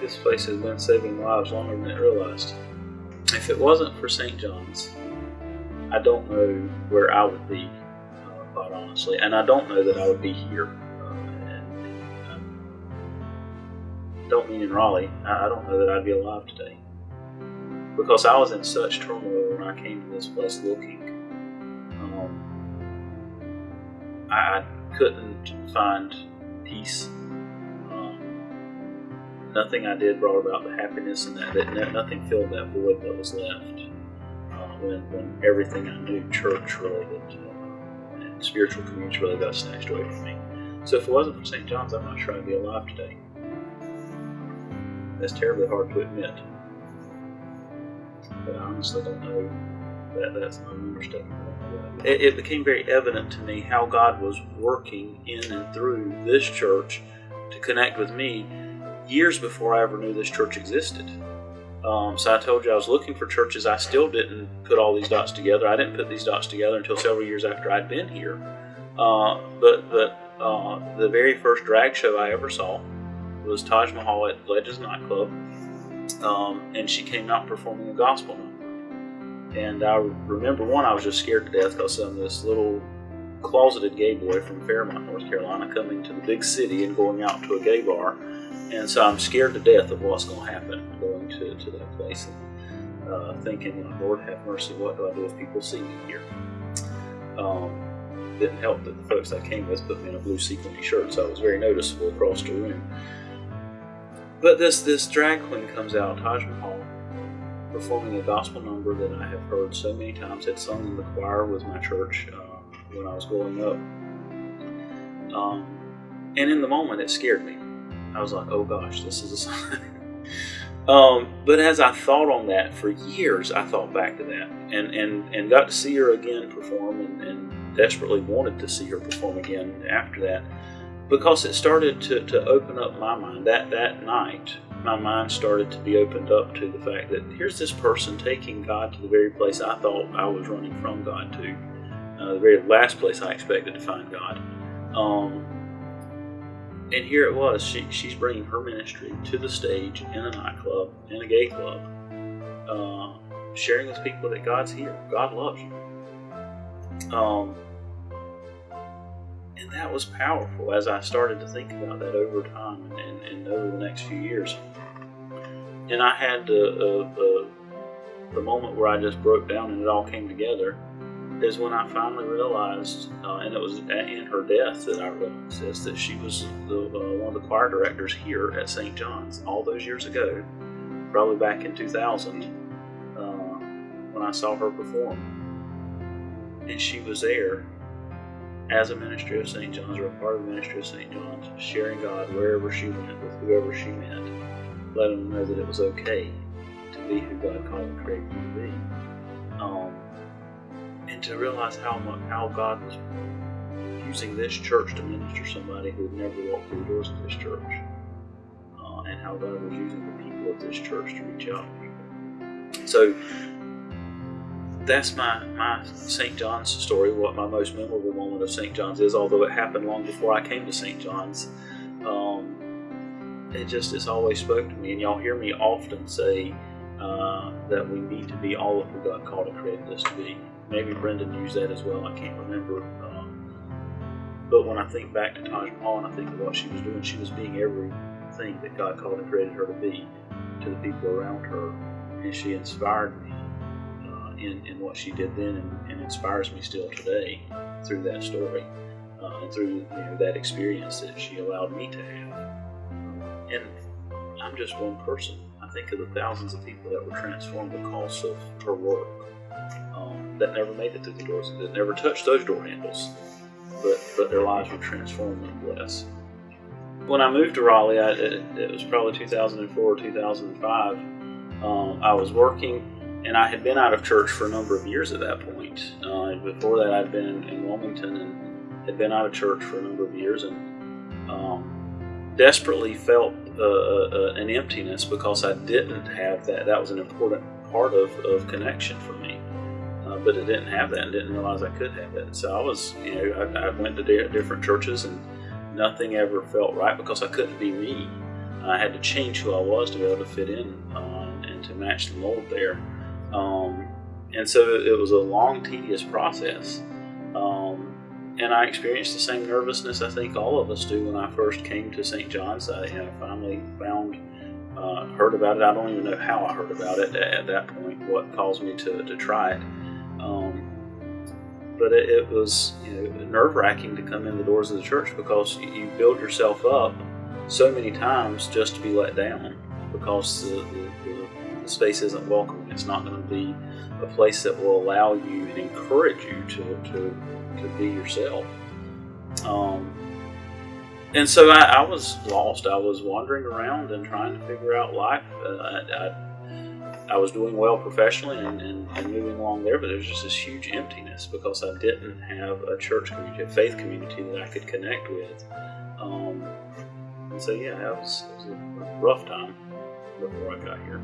this place has been saving lives longer than it realized. If it wasn't for St. John's, I don't know where I would be, uh, quite honestly, and I don't know that I would be here. Uh, um, don't mean in Raleigh. I, I don't know that I'd be alive today because I was in such turmoil when I came to this place looking. Um, I, I couldn't find peace. Nothing I did brought about the happiness and that, nothing filled that void that was left uh, when, when everything I knew, church related uh, and spiritual community really got snatched away from me. So if it wasn't for St. John's, I'm not sure I'd be alive today. That's terribly hard to admit. But I honestly don't know that that's an understatement. It, it became very evident to me how God was working in and through this church to connect with me years before I ever knew this church existed. Um, so I told you I was looking for churches. I still didn't put all these dots together. I didn't put these dots together until several years after I'd been here. Uh, but but uh, the very first drag show I ever saw was Taj Mahal at Legends nightclub, um, and she came out performing a gospel. And I remember one, I was just scared to death because of this little closeted gay boy from Fairmont, North Carolina, coming to the big city and going out to a gay bar. And so I'm scared to death of what's going to happen going to, to that place and uh, thinking, Lord have mercy, what do I do if people see me here? Um, didn't help that the folks I came with put me in a blue sequiny shirt, so I was very noticeable across the room. But this this drag queen comes out, Taj Mahal, performing a gospel number that I have heard so many times, had sung in the choir with my church uh, when I was growing up. Um, and in the moment, it scared me. I was like, oh gosh, this is a sign. um, but as I thought on that for years, I thought back to that and, and, and got to see her again perform and, and desperately wanted to see her perform again after that because it started to, to open up my mind. That, that night, my mind started to be opened up to the fact that here's this person taking God to the very place I thought I was running from God to, uh, the very last place I expected to find God. Um, and here it was. She, she's bringing her ministry to the stage in a nightclub, in a gay club, uh, sharing with people that God's here. God loves you. Um, and that was powerful as I started to think about that over time and, and, and over the next few years. And I had the, uh, moment where I just broke down and it all came together is when I finally realized, uh, and it was in her death that I realized that she was the, uh, one of the choir directors here at St. John's all those years ago, probably back in 2000, uh, when I saw her perform. And she was there as a ministry of St. John's or a part of the ministry of St. John's, sharing God wherever she went with whoever she met, letting them know that it was okay to be who God called and created to be. Um, and to realize how much, how God was using this church to minister somebody who had never walked through the doors of this church, uh, and how God was using the people of this church to reach out to people. So that's my, my St. John's story, what my most memorable moment of St. John's is, although it happened long before I came to St. John's. Um, it just, it's always spoke to me, and y'all hear me often say uh, that we need to be all of who God called and created us to be. Maybe Brendan used that as well, I can't remember. Um, but when I think back to Taj Mahal and I think of what she was doing, she was being everything that God called and created her to be to the people around her, and she inspired me in, in what she did then and, and inspires me still today through that story uh, and through you know, that experience that she allowed me to have. And I'm just one person. I think of the thousands of people that were transformed because of her work um, that never made it through the doors, that never touched those door handles, but, but their lives were transformed blessed. When I moved to Raleigh, I, it, it was probably 2004 or 2005. Um, I was working and I had been out of church for a number of years at that point. Uh, before that, I'd been in Wilmington and had been out of church for a number of years, and um, desperately felt uh, uh, an emptiness because I didn't have that. That was an important part of, of connection for me, uh, but I didn't have that and didn't realize I could have that. So I was, you know, I, I went to different churches and nothing ever felt right because I couldn't be me. I had to change who I was to be able to fit in uh, and to match the mold there. Um, and so it was a long, tedious process. Um, and I experienced the same nervousness I think all of us do when I first came to St. John's. I you know, finally found, uh, heard about it. I don't even know how I heard about it at, at that point, what caused me to, to try it. Um, but it, it, was you know, nerve wracking to come in the doors of the church because you build yourself up so many times just to be let down because the, the, the space isn't welcoming. It's not going to be a place that will allow you and encourage you to, to, to be yourself. Um, and so I, I, was lost. I was wandering around and trying to figure out life. Uh, I, I, I, was doing well professionally and, and, and, moving along there, but there was just this huge emptiness because I didn't have a church community, a faith community that I could connect with. Um, and so, yeah, it was, was a rough time before I got here.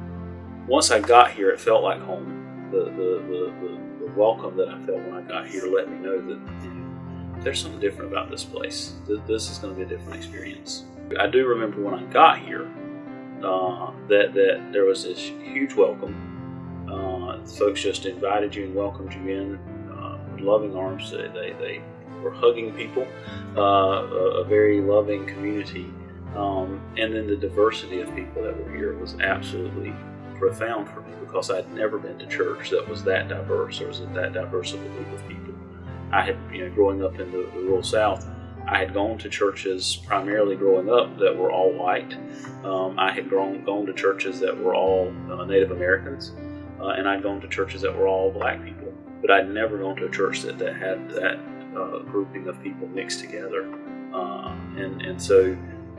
Once I got here, it felt like home the, the, the, the, welcome that I felt when I got here let me know that you know, there's something different about this place. This is going to be a different experience. I do remember when I got here uh, that, that there was this huge welcome. Uh, folks just invited you and welcomed you in uh, with loving arms. They, they, they were hugging people, uh, a, a, very loving community. Um, and then the diversity of people that were here was absolutely profound for me because I'd never been to church that was that diverse or was that diverse of a group of people. I had, you know, growing up in the, the rural South, I had gone to churches primarily growing up that were all white. Um, I had grown, gone to churches that were all uh, Native Americans, uh, and I'd gone to churches that were all black people. But I'd never gone to a church that, that had that uh, grouping of people mixed together. Uh, and, and so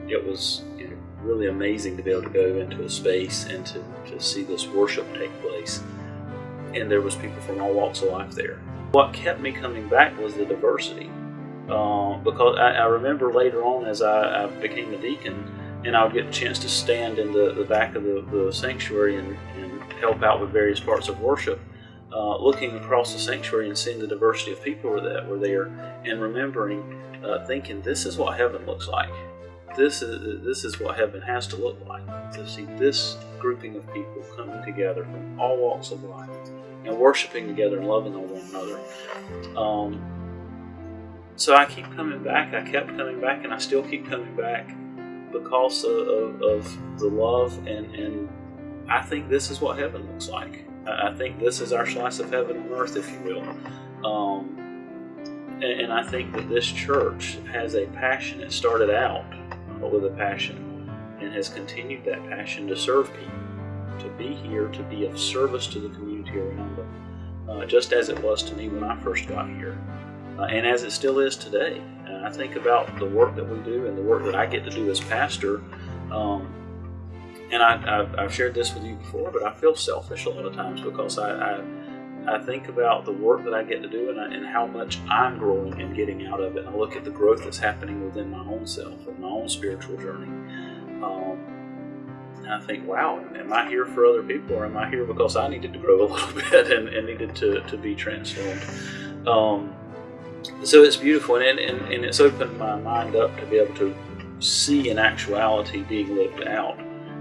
it was you know, really amazing to be able to go into a space and to, to see this worship take place. And there was people from all walks of life there. What kept me coming back was the diversity. Uh, because I, I, remember later on as I, I, became a deacon and I would get a chance to stand in the, the back of the, the sanctuary and, and, help out with various parts of worship, uh, looking across the sanctuary and seeing the diversity of people that were there and remembering, uh, thinking, this is what heaven looks like. This is this is what heaven has to look like. To see this grouping of people coming together from all walks of life and worshiping together and loving on one another. Um, so I keep coming back. I kept coming back, and I still keep coming back because of, of, the love and and I think this is what heaven looks like. I think this is our slice of heaven on earth, if you will. Um, and, and I think that this church has a passion. It started out with a passion and has continued that passion to serve people, to be here, to be of service to the community around them, uh, just as it was to me when I first got here, uh, and as it still is today. And I think about the work that we do and the work that I get to do as pastor. Um, and I, have shared this with you before, but I feel selfish a lot of times because I, I I think about the work that I get to do and, I, and, how much I'm growing and getting out of it. I look at the growth that's happening within my own self and my own spiritual journey. Um, and I think, wow, am I here for other people or am I here because I needed to grow a little bit and, and needed to, to be transformed? Um, so it's beautiful and, and, and it's opened my mind up to be able to see in actuality being lived out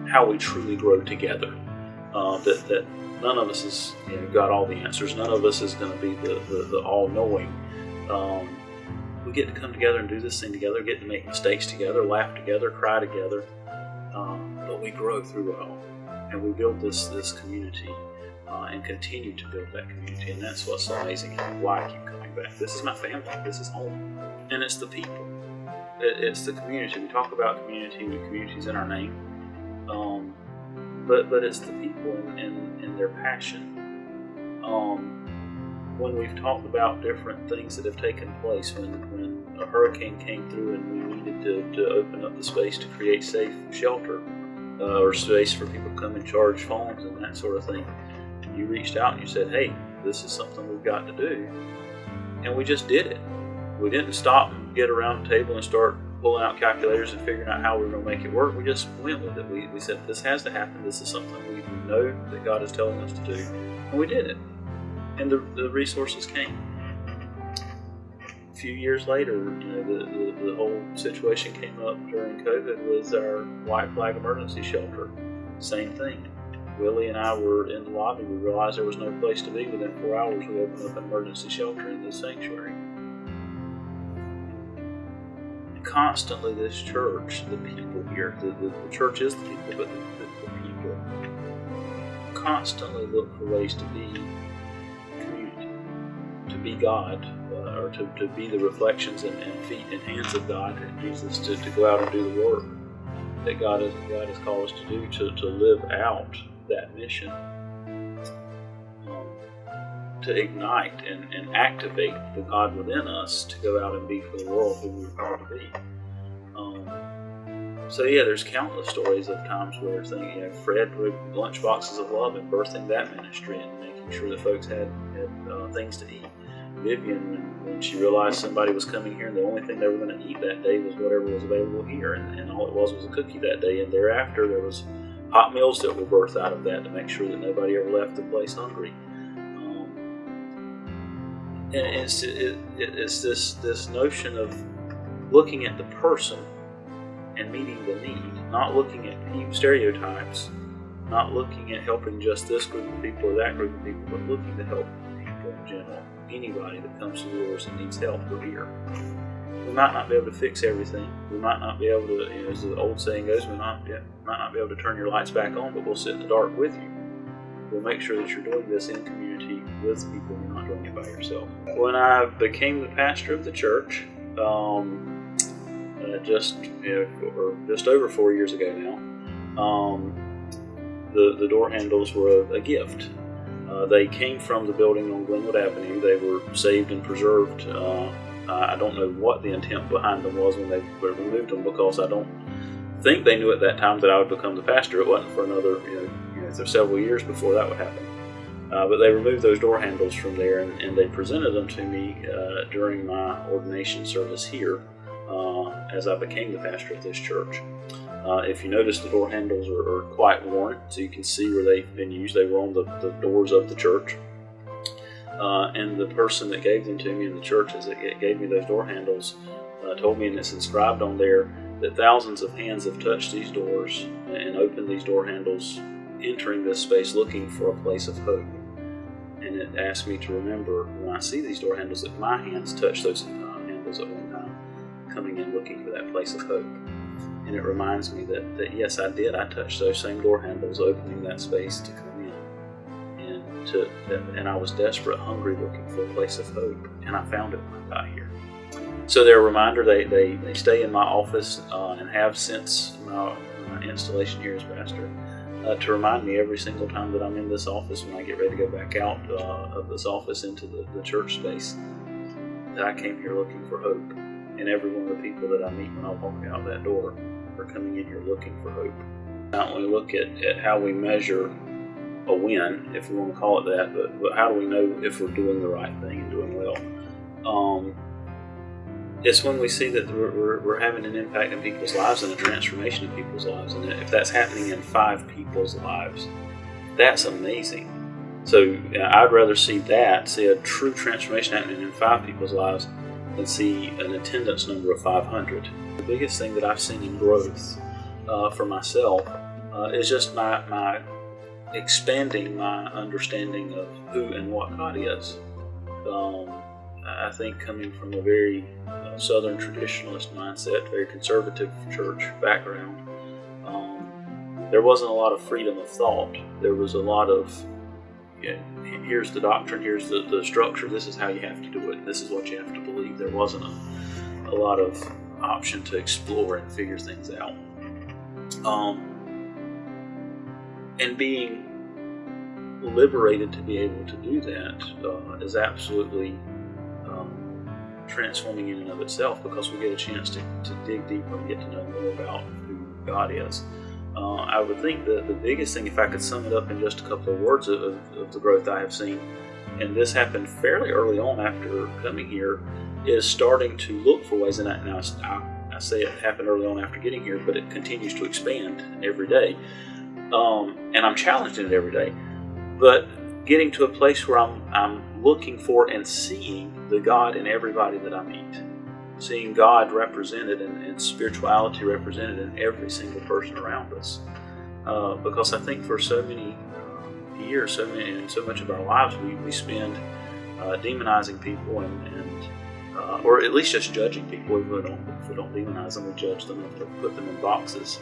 how we truly grow together. Uh, that, that none of us has you know, got all the answers. None of us is going to be the, the, the all knowing. Um, we get to come together and do this thing together, get to make mistakes together, laugh together, cry together. Um, but we grow through it all. And we build this, this community uh, and continue to build that community. And that's what's amazing why I keep coming back. This is my family, this is home. And it's the people, it's the community. We talk about community, the community's in our name. Um, but but it's the people and, and, and their passion. Um, when we've talked about different things that have taken place, when when a hurricane came through and we needed to, to open up the space to create safe shelter uh, or space for people to come and charge phones and that sort of thing, you reached out and you said, "Hey, this is something we've got to do," and we just did it. We didn't stop and get around the table and start pulling out calculators and figuring out how we were going to make it work. We just went with it. We, we said, this has to happen. This is something we know that God is telling us to do. And we did it. And the, the resources came. a few years later, you know, the, the, the whole situation came up during COVID with our White Flag Emergency Shelter. Same thing. Willie and I were in the lobby. We realized there was no place to be. Within four hours, we opened up an emergency shelter in this sanctuary. Constantly, this church, the people here, the, the, the church is the people, but the, the, the people constantly look for ways to be community, to be God, uh, or to, to be the reflections and, and, feet and hands of God and Jesus, to, to go out and do the work that God has, God has called us to do, to, to live out that mission um, to ignite and, and activate the God within us to go out and be for the world who we're called to be. Um, so yeah, there's countless stories of times where things, you know, Fred with lunch boxes of love and birthing that ministry and making sure that folks had, had uh, things to eat. Vivian, when, she realized somebody was coming here and the only thing they were going to eat that day was whatever was available here, and, and all it was was a cookie that day. And thereafter, there was hot meals that were birthed out of that to make sure that nobody ever left the place hungry. Um, and it's, it, it's this, this notion of looking at the person and meeting the need, not looking at stereotypes, not looking at helping just this group of people or that group of people, but looking to help people in general. Anybody that comes to yours and needs help, we're here we might not be able to fix everything. We might not be able to, you know, as the old saying goes, we not, yeah, might not be able to turn your lights back on, but we'll sit in the dark with you. We'll make sure that you're doing this in community with people. You're not doing it by yourself. When I became the pastor of the church, um, uh, just you know, or just over four years ago now, um, the the door handles were a, a gift. Uh, they came from the building on Glenwood Avenue. They were saved and preserved uh, uh, I don't know what the intent behind them was when they removed them because I don't think they knew at that time that I would become the pastor. It wasn't for another, you know, you know several years before that would happen. Uh, but they removed those door handles from there and, and they presented them to me uh, during my ordination service here uh, as I became the pastor of this church. Uh, if you notice, the door handles are, are, quite worn, so you can see where they've been used. They were on the, the doors of the church. Uh, and the person that gave them to me in the churches that gave me those door handles uh, told me, and it's inscribed on there, that thousands of hands have touched these doors and opened these door handles, entering this space looking for a place of hope. And it asked me to remember when I see these door handles that my hands touched those uh, handles at one time, coming in looking for that place of hope. And it reminds me that, that yes, I did. I touched those same door handles, opening that space to come to, and I was desperate, hungry, looking for a place of hope, and I found it when I got here. So they're a reminder. They they, they stay in my office uh, and have since my, my, installation here as pastor uh, to remind me every single time that I'm in this office when I get ready to go back out uh, of this office into the, the church space that I came here looking for hope. And every one of the people that I meet when I walk out that door are coming in here looking for hope. Now, when we look at, at how we measure a win, if we want to call it that. But, but how do we know if we're doing the right thing and doing well? Um, it's when we see that we're, we're, we're, having an impact in people's lives and a transformation in people's lives. And if that's happening in five people's lives, that's amazing. So I'd rather see that, see a true transformation happening in five people's lives, than see an attendance number of 500. The biggest thing that I've seen in growth uh, for myself uh, is just my, my expanding my understanding of who and what God is. Um, I think coming from a very uh, Southern traditionalist mindset, very conservative church background, um, there wasn't a lot of freedom of thought. There was a lot of, you know, here's the doctrine, here's the, the structure, this is how you have to do it, this is what you have to believe. There wasn't a, a lot of option to explore and figure things out. Um, and being liberated to be able to do that uh, is absolutely um, transforming in and of itself because we get a chance to, to dig deeper and get to know more about who God is. Uh, I would think that the biggest thing, if I could sum it up in just a couple of words of, of the growth I have seen, and this happened fairly early on after coming here, is starting to look for ways, and I, now I, I say it happened early on after getting here, but it continues to expand every day um, and I'm challenged in it every day. But getting to a place where I'm, I'm looking for and seeing the God in everybody that I meet. Seeing God represented and, and spirituality represented in every single person around us. Uh, because I think for so many years, so many, and so much of our lives, we, we spend uh, demonizing people and, and uh, or at least just judging people. If we don't, if we don't demonize them, we judge them and put them in boxes.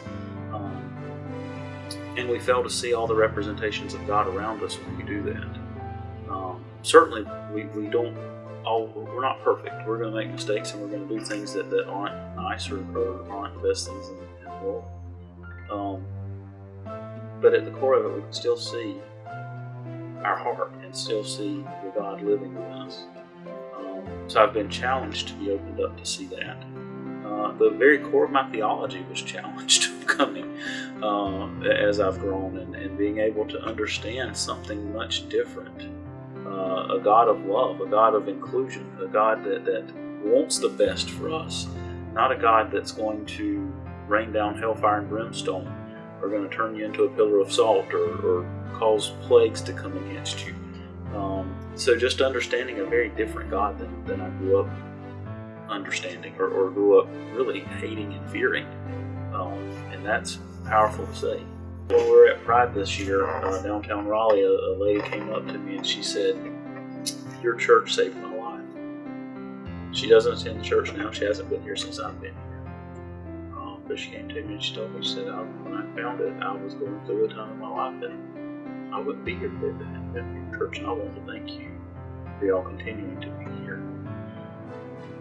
And we fail to see all the representations of God around us when we do that. Um, certainly, we, we don't all we're not perfect. We're going to make mistakes and we're going to do things that, that aren't nice or, or aren't the best things in, in the world. Um, but at the core of it, we can still see our heart and still see the God living in us. Um, so I've been challenged to be opened up to see that. Uh, the very core of my theology was challenged coming uh, as I've grown and, and, being able to understand something much different. Uh, a God of love, a God of inclusion, a God that, that wants the best for us, not a God that's going to rain down hellfire and brimstone or going to turn you into a pillar of salt or, or cause plagues to come against you. Um, so just understanding a very different God than, than I grew up understanding or, or grew up really hating and fearing. Um, and that's powerful to say. When we were at Pride this year, uh, downtown Raleigh, a, a, lady came up to me and she said, Your church saved my life. She doesn't attend church now. She hasn't been here since I've been here. Um, but she came to me and she told me, she said, When I found it, I was going through a time in my life and I wouldn't be here if it hadn't been for your church. And I want to thank you for y'all continuing to be here.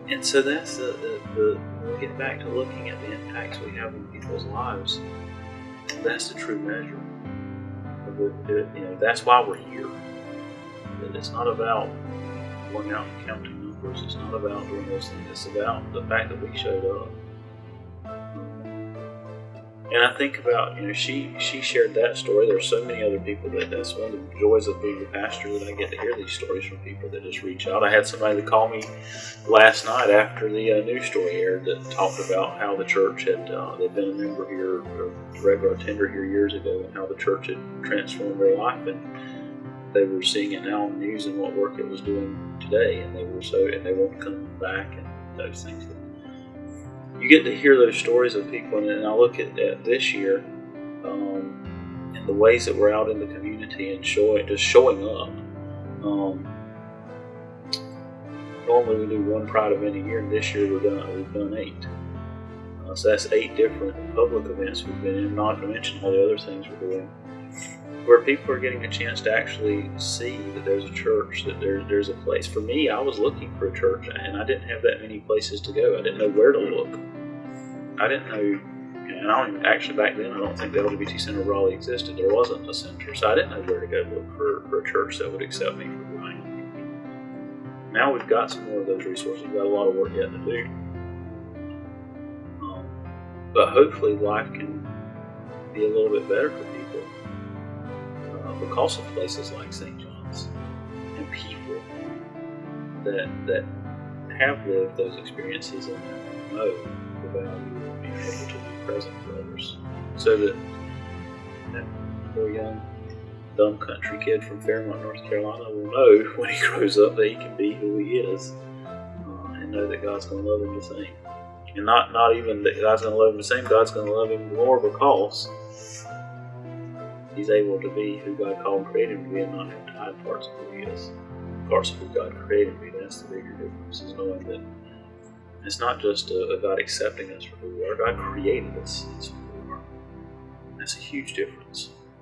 And so that's the, the, the we get back to looking at the impacts we have in people's lives. That's the true measure. You know, that's why we're here. It's not about going out and counting numbers. It's not about doing those things. It's about the fact that we showed up. And I think about, you know, she she shared that story. There's so many other people that that's one of the joys of being a pastor that I get to hear these stories from people that just reach out. I had somebody that called me last night after the uh, news story aired that talked about how the church had uh, they'd been a member here, a regular attender here years ago, and how the church had transformed their life, and they were seeing it now on the news and what work it was doing today, and they were so and they want to come back and those things you get to hear those stories of people, and I look at, at this year um, and the ways that we're out in the community and just showing up. Um, normally we do one Pride event a year, and this year we've done we've done eight. Uh, so that's eight different public events we've been in, not to mention all the other things we're doing, where people are getting a chance to actually see that there's a church, that there, there's a place. For me, I was looking for a church, and I didn't have that many places to go. I didn't know where to look. I didn't know, and I don't even, actually back then I don't think the LGBT Center Raleigh existed. There wasn't a center, so I didn't know where to go look for, for a church that would accept me for who I am. Now we've got some more of those resources. We've got a lot of work yet to do. Um, but hopefully life can be a little bit better for people because of places like St. John's and people that that have lived those experiences and know the value of being able to be present for others. So that that poor young dumb country kid from Fairmont, North Carolina will know when he grows up that he can be who he is uh, and know that God's going to love him the same. And not, not even that God's going to love him the same, God's going to love him more because he's able to be who God called created him to be and not have to hide parts of who he is. Parts of who God created me. That's the bigger difference, is knowing that it's not just uh, about accepting us for who we are. God created us as who we are. That's a huge difference.